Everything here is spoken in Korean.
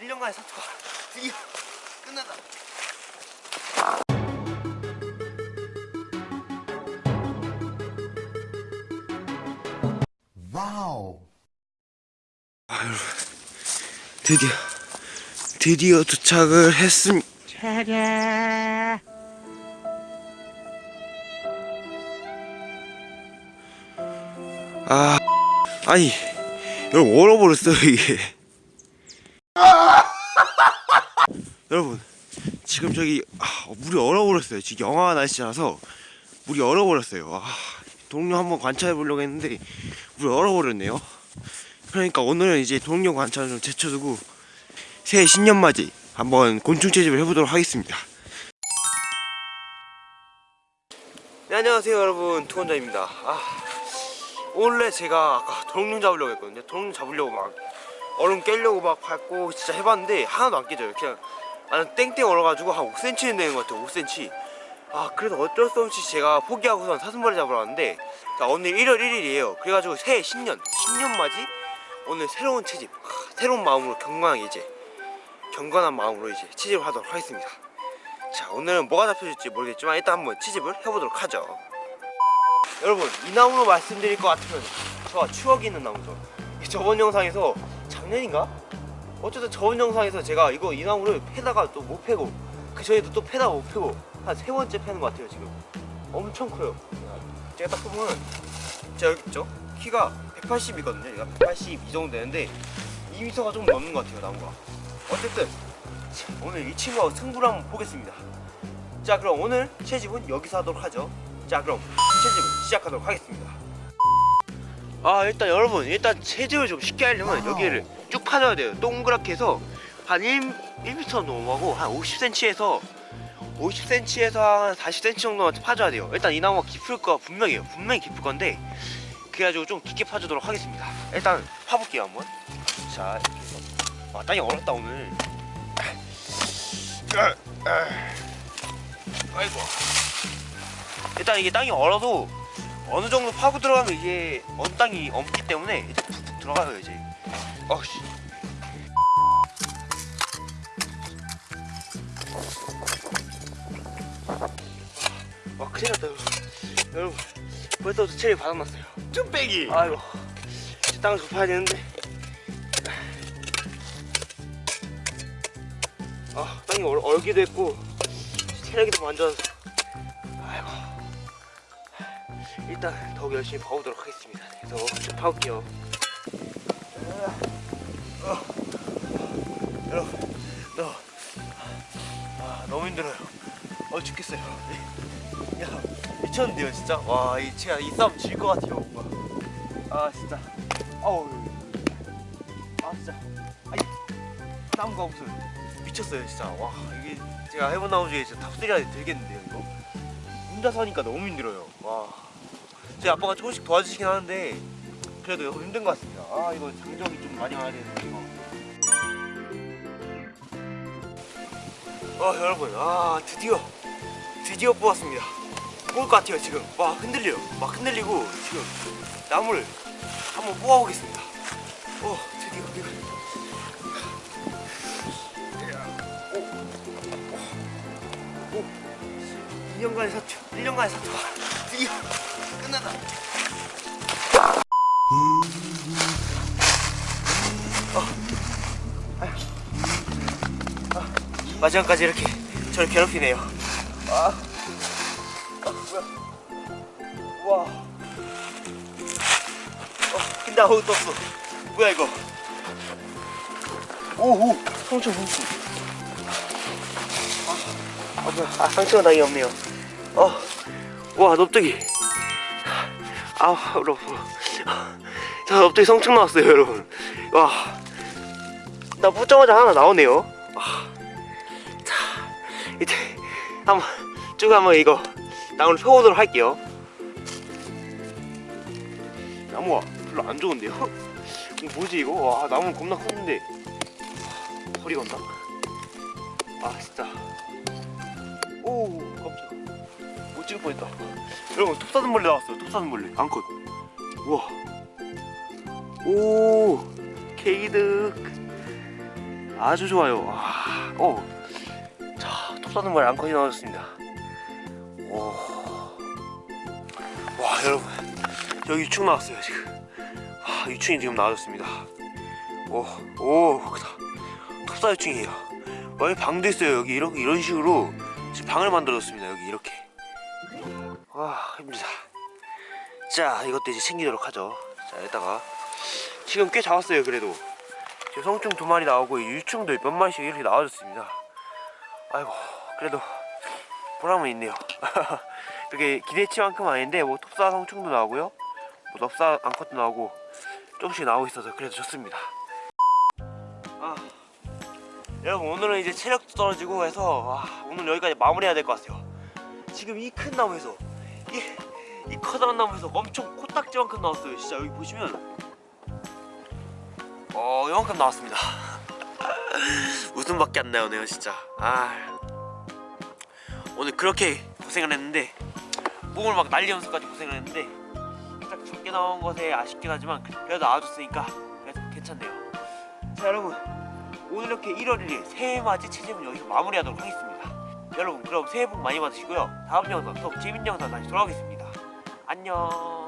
1년간의 사투가 드디어 끝났다. 와우. 드디어 드디어 도착을 했습니다. 아 아니 여러분 얼어버렸어요 이게. 여러분 지금 저기 아, 물이 얼어버렸어요. 지금 영하 날씨라서 물이 얼어버렸어요. 아, 동료 한번 관찰해 보려고 했는데 물이 얼어버렸네요. 그러니까 오늘은 이제 동료 관찰을 좀 제쳐두고 새해 신년맞이 한번 곤충 채집을 해보도록 하겠습니다. 네, 안녕하세요 여러분 투원자입니다. 아, 원래 제가 아까 도롱뇽 잡으려고 했거든요. 도롱뇽 잡으려고 막 얼음 깨려고 막 밟고 진짜 해봤는데 하나도 안 깨져요. 그냥 나는 땡땡 얼어가지고 한 5cm는 되는 것 같아요. 5cm. 아 그래서 어쩔 수 없이 제가 포기하고선 사슴벌레 잡으러 왔는데 자 오늘 1월 1일이에요. 그래가지고 새해 신년 신년 맞이 오늘 새로운 채집 하, 새로운 마음으로 경건하게 이제 경건한 마음으로 이제 채집을 하도록 하겠습니다 자 오늘은 뭐가 잡혀질지 모르겠지만 일단 한번 채집을 해보도록 하죠 여러분 이 나무로 말씀드릴 것 같으면 저와 추억이 있는 나무죠 이 저번 영상에서 작년인가? 어쨌든 저번 영상에서 제가 이거 이 나무를 패다가 또 못 패고 그 전에도 또 패다가 못 패고 한 세 번째 패는 것 같아요 지금 엄청 커요 제가 딱 보면 제가 여기 있죠? 키가 180이거든요. 얘가 182 정도 되는데 2m가 좀 넘는 것 같아요, 나무가. 어쨌든 자, 오늘 이 친구하고 승부를 한번 보겠습니다. 자, 그럼 오늘 채집은 여기서 하도록 하죠. 자, 그럼 채집을 시작하도록 하겠습니다. 아, 일단 여러분, 일단 채집을 좀 쉽게 하려면 여기를 쭉 파줘야 돼요. 동그랗게 해서 한 1, 1m 넘어가고 한 50cm에서 50cm에서 한 40cm 정도만 파줘야 돼요. 일단 이 나무가 깊을 거 분명해요. 분명히 깊을 건데 그래가지고 좀 깊게 파주도록 하겠습니다 일단 파볼게요 한번 자 이렇게 해서 아 땅이 얼었다 오늘 아이고 일단 이게 땅이 얼어도 어느 정도 파고 들어가면 이게 어느 땅이 없기 때문에 이제 푹푹 들어가요 이제 어씨. 와 큰일 났다 여러분. 여러분 벌써부터 체리 바닥났어요. 쭈빼기. 아이고 땅을 좁아야 되는데. 아 땅이 얼, 얼기도 했고 체력이 좀안 좋아서. 아이고. 일단 더욱 열심히 파보도록 하겠습니다. 그래서 좀 파볼게요. 어. 여러분 너 아, 너무 힘들어요. 어 죽겠어요. 야 미쳤는데요 진짜? 와이 제가 이 싸움 질 것 같아요 뭔가. 아 진짜. 아우 아 진짜. 아니 나무가 무슨 미쳤어요 진짜. 와 이게 제가 해본 나무 중에 진짜 top3 안에 들겠는데요 이거? 혼자서 하니까 너무 힘들어요. 와 제 아빠가 조금씩 도와주시긴 하는데 그래도 힘든 것 같습니다. 아 이거 장정이 좀 많이 와야 되는데 이거. 아 여러분 아 드디어 드디어 뽑았습니다. 뽑을 것 같아요 지금. 와 흔들려요. 막 흔들리고 지금 나무를 한번 뽑아보겠습니다. 오 드디어 드디어. 오, 오, 2년간의 사투 1년간의 사투가 드디어 끝났다 마지막까지 이렇게 저를 괴롭히네요. 아. 아 뭐야. 와. 어, 근데 아무것도 없어. 뭐야 이거? 오오. 상처 상처. 아, 아 뭐야. 아 상처가 나기 없네요. 어와 넙떡이 아우 여러분. 자 넙떡이 성충 나왔어요 여러분. 와나 붙자마자 하나 나오네요. 와. 자 이제 한번 쭉 한번 이거 나무를 펴보도록 할게요 나무가 별로 안 좋은데요? 뭐지 이거? 와 나무는 겁나 컸는데 허리 건나? 아 진짜 오 깜짝 못 찍을 뻔했다 여러분 톱사슴벌레 나왔어요 톱사슴벌레 암컷 우와 오 케이득 아주 좋아요. 아, 오. 자, 톱사는 말 앙컷이 나와줬습니다. 오. 와, 여러분. 여기 유충 나왔어요, 지금. 아, 유충이 지금 나와줬습니다. 오, 오, 크다. 톱사 유충이에요. 여기 방도 있어요. 여기 이런, 이런 식으로 지금 방을 만들었습니다. 여기 이렇게. 와, 힘들다. 자, 이것도 이제 챙기도록 하죠. 자, 여기다가. 지금 꽤 잡았어요, 그래도. 지금 성충 두 마리 나오고 유충도 몇 마리씩 이렇게 나와줬습니다. 아이고 그래도 보람은 있네요. 그게 기대치만큼 아닌데 뭐 톱사 성충도 나오고요, 뭐 넙사 암컷도 나오고 조금씩 나오고 있어서 그래도 좋습니다. 아 여러분 오늘은 이제 체력도 떨어지고 해서 아, 오늘 여기까지 마무리해야 될 것 같아요. 지금 이 큰 나무에서 이, 이 커다란 나무에서 엄청 코딱지만큼 나왔어요. 진짜 여기 보시면 어 이만큼 나왔습니다 웃음밖에 안 나오네요 진짜 아 오늘 그렇게 고생을 했는데 몸을 막 난리 연습까지 고생을 했는데 딱 적게 나온 것에 아쉽긴 하지만 그래도 나와줬으니까 그래도 괜찮네요. 자 여러분. 오늘 이렇게 1월 1일 새해맞이 체집은 여기서 마무리하도록 하겠습니다. 여러분 그럼 새해 복 많이 받으시고요. 다음 영상 더 재밌는 영상 다시 돌아오겠습니다. 안녕